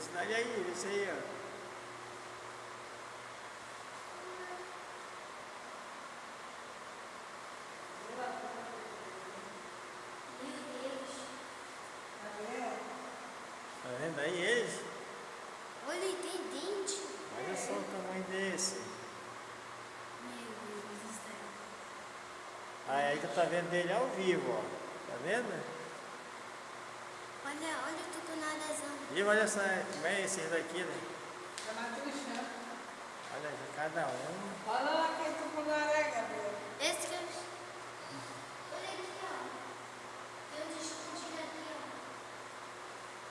Esse daí aí, esse aí, ó. Tá vendo aí eles? Olha, ele tem dente. Olha só o tamanho desse. Meu Deus do céu. Aí, aí tu tá vendo dele ao vivo, ó. Tá vendo? Olha, olha o tucunadazão. E olha só como é esse daqui, né? Tá. Olha, cada um. Olha lá quem tucunaré, Gabriel. Esse que eu... Olha aqui, ó. Tem um escondido aqui, ó.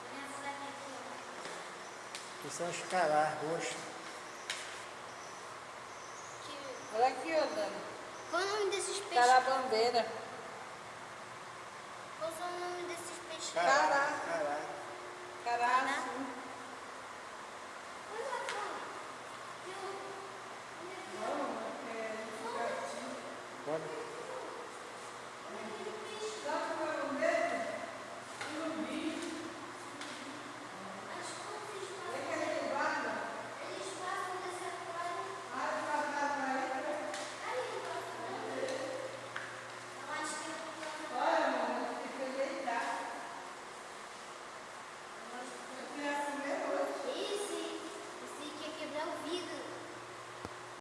Olha a fraca aqui, ó. Que são os cará roxos. Que... Olha aqui, ó, Dani. Qual o nome desses peixes? Carabandeira. Qual é o nome desses peixes? Cará. Cará. Caraço. Olha lá, cara. Tem